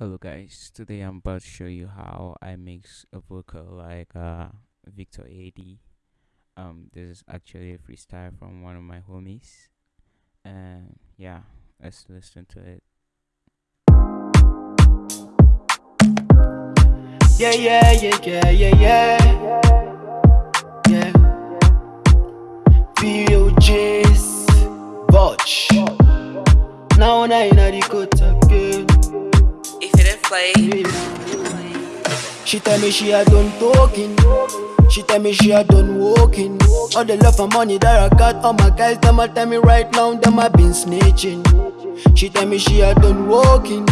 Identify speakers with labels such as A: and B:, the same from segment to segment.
A: Hello guys, today I'm about to show you how I mix a vocal like uh, Victor AD. Um, this is actually a freestyle from one of my homies, and yeah, let's listen to it.
B: Yeah, yeah, yeah, yeah, yeah, yeah. Yeah. VOJs, Botch. Now, now, in the cut again.
C: Play,
B: She tell me she had done talking. She tell me she had done walking. All the love and money that I got, all my guys, them a tell me right now, them a been snitching. She tell me she had done walking.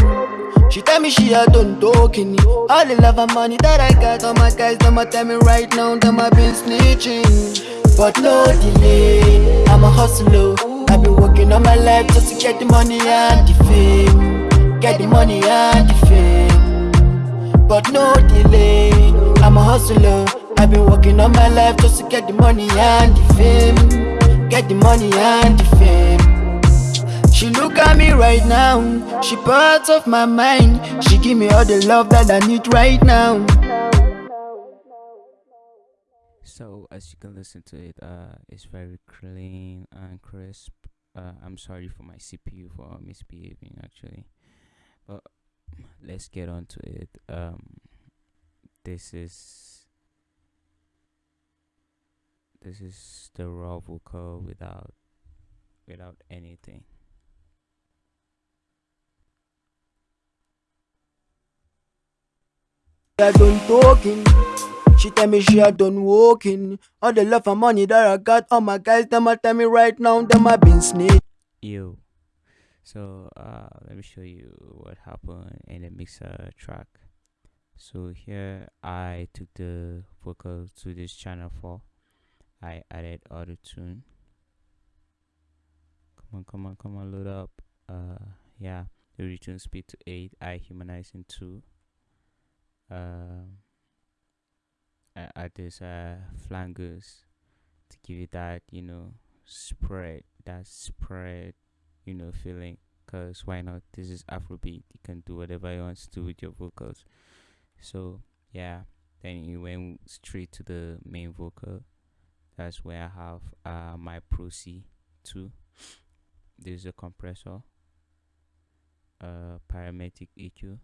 B: She tell me she had done talking. All the love and money that I got, all my guys, them a tell me right now, them a been snitching. But no delay, I'm a hustler. I've been working all my life just to get the money and the fame. Get the money and the fame but no delay. I'm a hustler. I've been working all my life just to get the money and the fame. Get the money and the fame. She look at me right now. She part of my mind. She give me all the love that I need right now.
A: So as you can listen to it, uh, it's very clean and crisp. Uh, I'm sorry for my CPU for misbehaving actually, but let's get on to it. Um, this is this is the raw vocal without without anything.
B: She had done talking. She tell me she had done walking. All the love and money that I got, all my guys, them a tell me right now, them a been snitch.
A: Ew. So uh, let me show you what happened in the mixer track. So here I took the vocal to this channel 4. I added auto tune. Come on, come on, come on, load up. Uh, yeah, the retune speed to 8. I humanize in 2. Um, I add this uh flangers to give it that you know spread that spread you know feeling because why not? This is afrobeat. You can do whatever you want to do with your vocals. So yeah. Then you went straight to the main vocal. That's where i have uh my pro c 2 there's a compressor. Uh parametric eq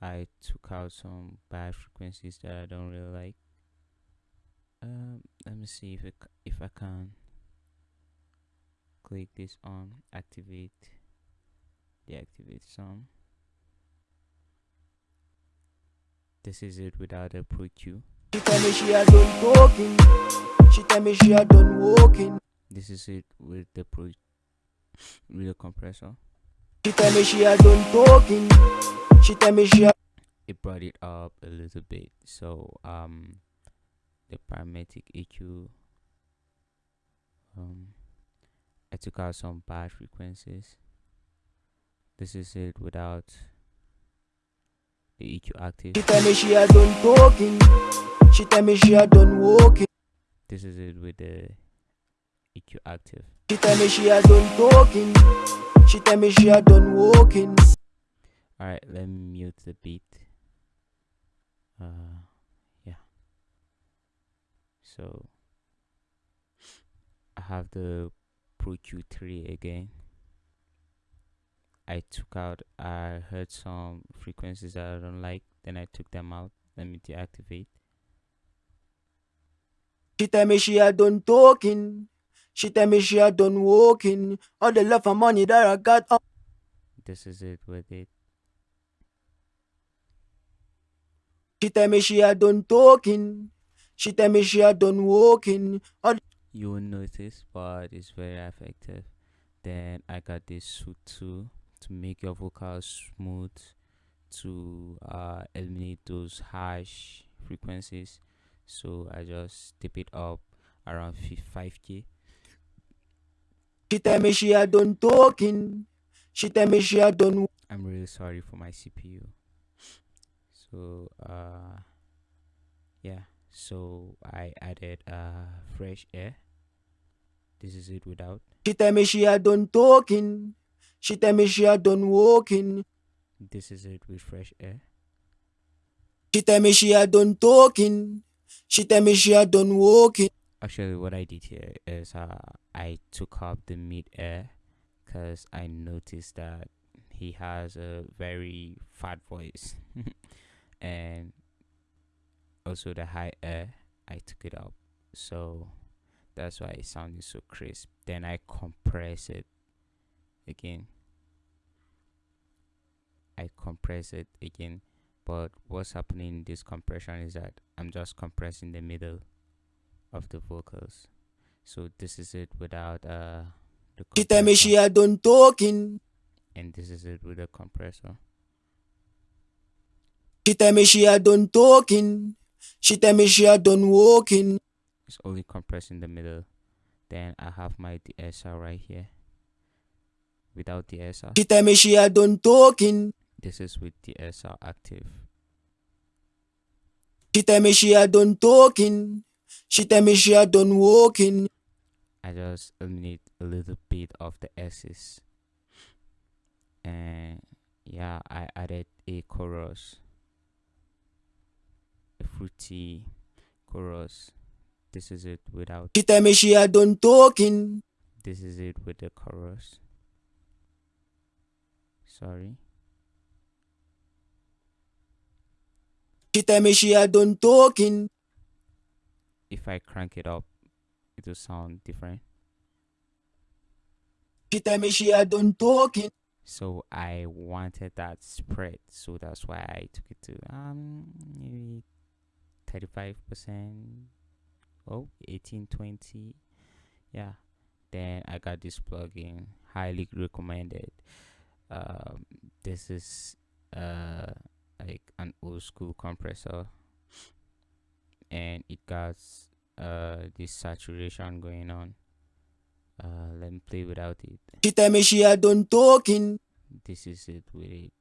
A: i took out some bad frequencies that i don't really like. Um let me see if it, if i can click this on activate deactivate some this is it without a pro q
B: She tell me she had done talking. She tell me she had done walking.
A: this is it with the pro with the compressor
B: She tell me she had done talking. She tell me she had
A: it brought it up a little bit so um the parametric eq um i took out some bad frequencies this is it without the eq active
B: She tell me she had done talking. She tell me she had done walking.
A: this is it with the eq active
B: She tell me she had done talking. She tell me she had done walking.
A: all right let me mute the beat uh yeah so i have the pro q3 again i took out i heard some frequencies that i don't like then i took them out let me deactivate
B: She tell me she had done talking. She tell me she had done walking. All the love and money that I got, all
A: this is it with it
B: She tell me she had done talking. She tell me she had done walking. All
A: you will notice but it's very effective. Then i got this Soothe2 to make your vocals smooth to uh, eliminate those harsh frequencies. So i just tip it up around 5k
B: she tell me she had done talking. She tell me she had done
A: i'm really sorry for my cpu so uh yeah. So i added uh fresh air this is it without
B: She tell me she had done talking. She tell me she had done walking.
A: this is it with fresh air
B: She tell me she had done talking. She tell me she had done walking.
A: actually what i did here is uh i took up the mid air because i noticed that he has a very fat voice and also the high air i took it up so that's why it sounded so crisp then i compress it again i compress it again but what's happening in this compression is that i'm just compressing the middle of the vocals so this is it without uh the
B: She tell me
A: compressor,
B: she had done talking.
A: and this is it with the compressor
B: She tell me she had done talking. She tell me she had done walking.
A: It's only compressing the middle then i have my de-esser right here without the de-esser
B: She tell me she had done talking.
A: this is with de-esser active
B: She tell me she had done talking. She tell me she had done walking.
A: I just eliminate a little bit of the S's. And yeah, I added a chorus, a fruity chorus. This is it without,
B: She tell me she had done talking.
A: this is it with the chorus. Sorry.
B: She tell me she had done talking.
A: If I crank it up, it will sound different.
B: She tell me she had done talking.
A: So I wanted that spread, so that's why I took it to um maybe thirty five percent, oh 18, 20. yeah. Then I got this plugin, highly recommended. Um, this is uh like an old school compressor, and it got uh this saturation going on. Uh, let me play without it
B: She tell me she had done talking.
A: this is it with it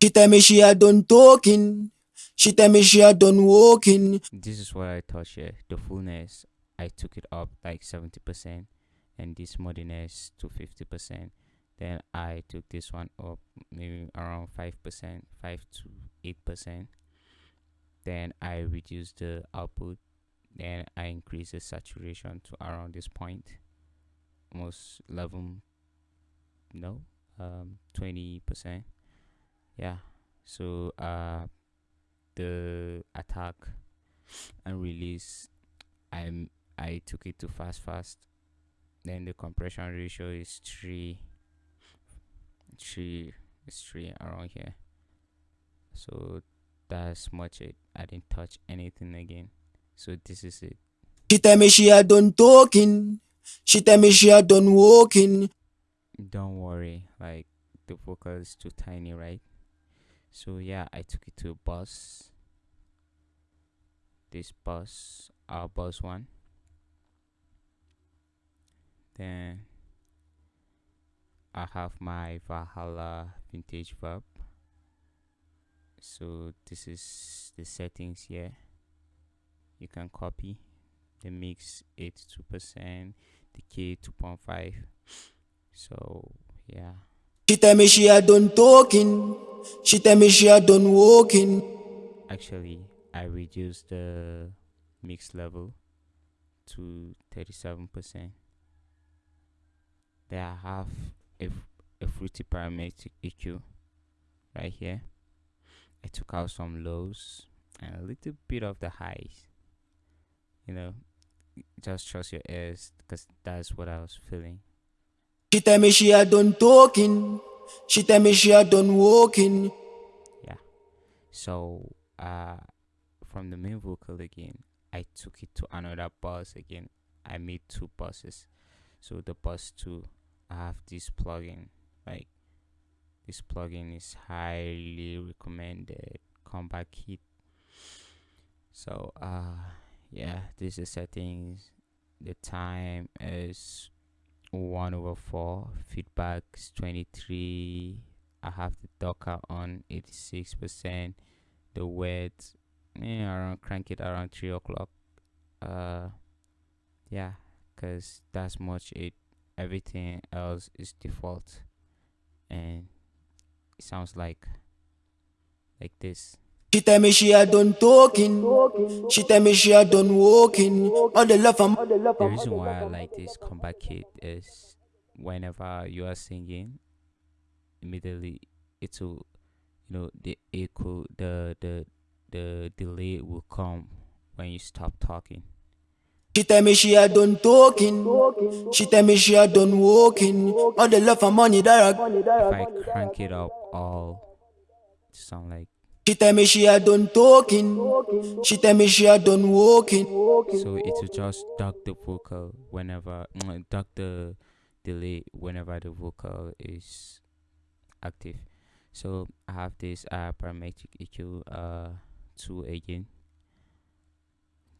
B: She tell me she had done talking. She tell me she had done walking.
A: this is what i touched here the fullness i took it up like 70% and this moddiness to 50% then i took this one up maybe around 5% 5 to 8% then i reduced the output. Then i increased the saturation to around this point. Almost 11 no um 20% yeah. So uh the attack and release i'm i took it to fast fast. Then the compression ratio is three three is three around here. So that's much it. I didn't touch anything again. So this is it.
B: She tell me she had done talking. She tell me she had done walking.
A: don't worry. Like the vocal is too tiny right so yeah i took it to a bus. This bus our bus one. Then i have my valhalla vintage verb. So this is the settings here. You can copy the mix 82% the k 2.5 so yeah
B: She tell me she had done talking. She tell me she had done walking.
A: actually i reduced the mix level to 37% then i have a fruity parametric eq right here i took out some lows and a little bit of the highs you know just trust your ears because that's what i was feeling
B: She tell me she had done talking. She tell me she had done walking. Yeah.
A: So uh from the main vocal again, I took it to another bus again. I made two buses. So the bus two I have this plugin. Like this plugin is highly recommended. Comeback Kit. So uh yeah, this is settings. The time is one over four. Feedback is twenty three. I have the Docker on eighty six percent. The weight, eh, around crank it around three o'clock. Uh, yeah, cause that's much it. Everything else is default, and it sounds like like this.
B: She tell me she had done talking. She tell me she had done walking. All the love I'm.
A: The reason why I like this comeback kit is whenever you are singing, immediately it will, you know, the echo, the the the delay will come when you stop talking.
B: She tell me she had done talking. She tell me she had done walking. All the love and money that I.
A: If I crank it up all, sound like
B: She tell me she had done talking. She tell me she had done walking.
A: so it will just duck the vocal whenever mm, duck the delay whenever the vocal is active. So I have this uh parametric EQ uh two again.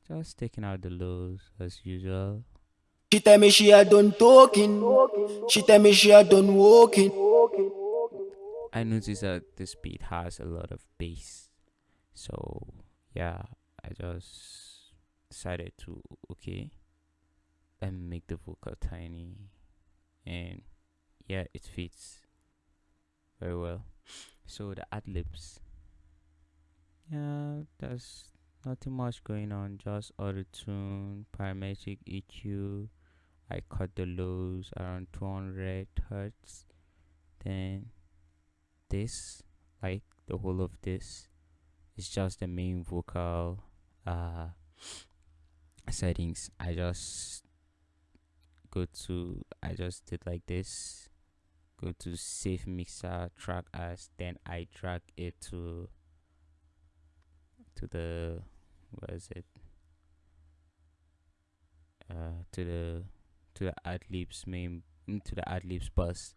A: Just taking out the lows as usual.
B: She tell me she had done talking. She tell me she had done walking.
A: I noticed that this beat has a lot of bass. So yeah, I just decided to okay me make the vocal tiny and yeah it fits very well. So the ad libs yeah there's nothing much going on just auto tune parametric EQ I cut the lows around 200 hertz then this like the whole of this is just the main vocal uh settings. I just go to i just did like this. Go to save mixer track as then i drag it to to the what is it? Uh to the to the ad libs main mm, to the ad libs bus.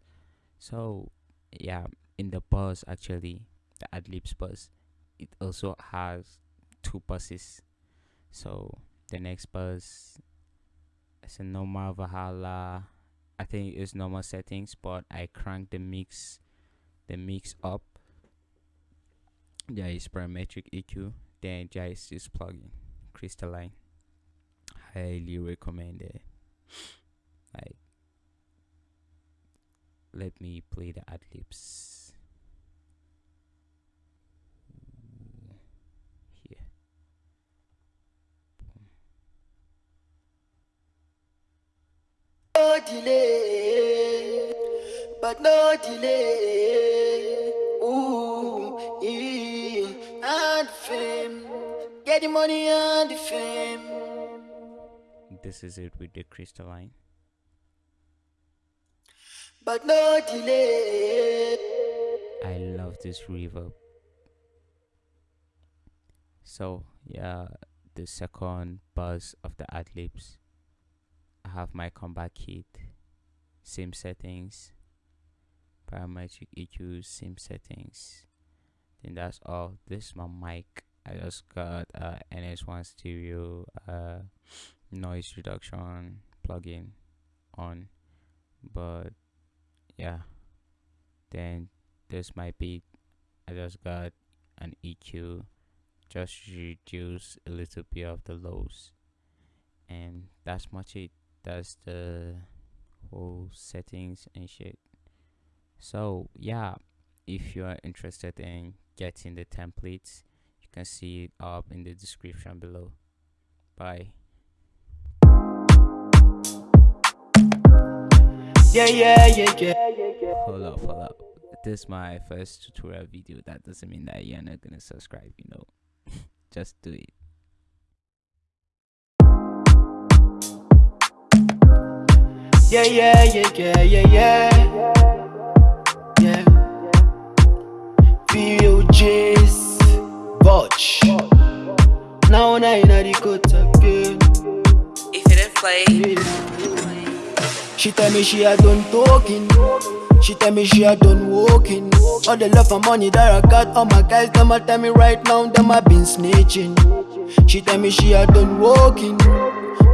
A: So yeah in the bus actually the ad libs bus it also has two buses. So the next bus is a normal valhalla. I think it's normal settings but i crank the mix the mix up. There is parametric eq then there is this plugin crystalline. Highly recommended. Like let me play the ad libs here
B: No delay, but no delay. Ooh, yeah, and fame. Get the money and the fame.
A: this is it with the crystalline
B: But no delay.
A: I love this reverb. So yeah, the second buzz of the ad libs. I have my Comeback Kit, same settings, parametric EQ, same settings. Then that's all. This is my mic. I just got uh, NS1 stereo uh, noise reduction plugin on, but yeah then this might be I just got an EQ just reduce a little bit of the lows and that's much it that's the whole settings and shit. So yeah if you are interested in getting the templates you can see it up in the description below. Bye.
B: Yeah, yeah, yeah, yeah.
A: hold up hold up. This is my first tutorial video. That doesn't mean that you're not gonna subscribe you know. Just do it
B: Yeah, yeah, yeah, yeah, yeah, yeah. Yeah. VOJs, Botch. Now, now, in the cut again.
C: If it didn't play,
B: She tell me she had done talking. She tell me she had done walking. All the love and money that I got, all my guys, them a tell me right now, them a been snitching. She tell me she had done walking.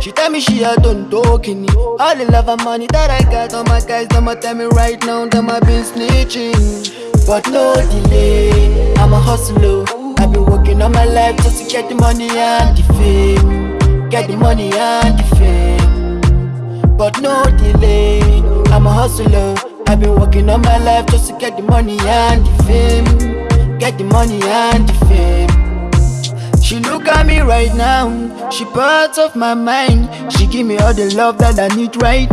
B: She tell me she had done talking. All the love and money that I got, all my guys, them a tell me right now, them a been snitching. But no delay, I'm a hustler. I've been working all my life just to get the money and the fame. Get the money and the fame but no delay. I'm a hustler. I've been working all my life just to get the money and the fame. Get the money and the fame. She look at me right now, she part of my mind. She give me all the love that I need right now.